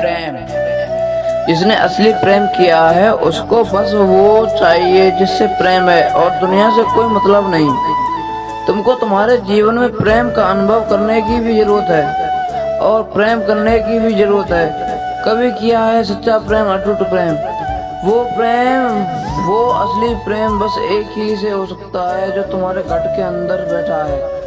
प्रेम जिसने असली प्रेम किया है, उसको बस वो चाहिए जिससे प्रेम है। और दुनिया से कोई मतलब नहीं। तुमको तुम्हारे जीवन में प्रेम का अनुभव करने की भी ज़रूरत है। और प्रेम करने की भी ज़रूरत है। कभी किया है सच्चा प्रेम, अटूट प्रेम? वो प्रेम, वो असली प्रेम बस एक ही से हो सकता है जो तुम्हारे घट के अंदर बैठा है।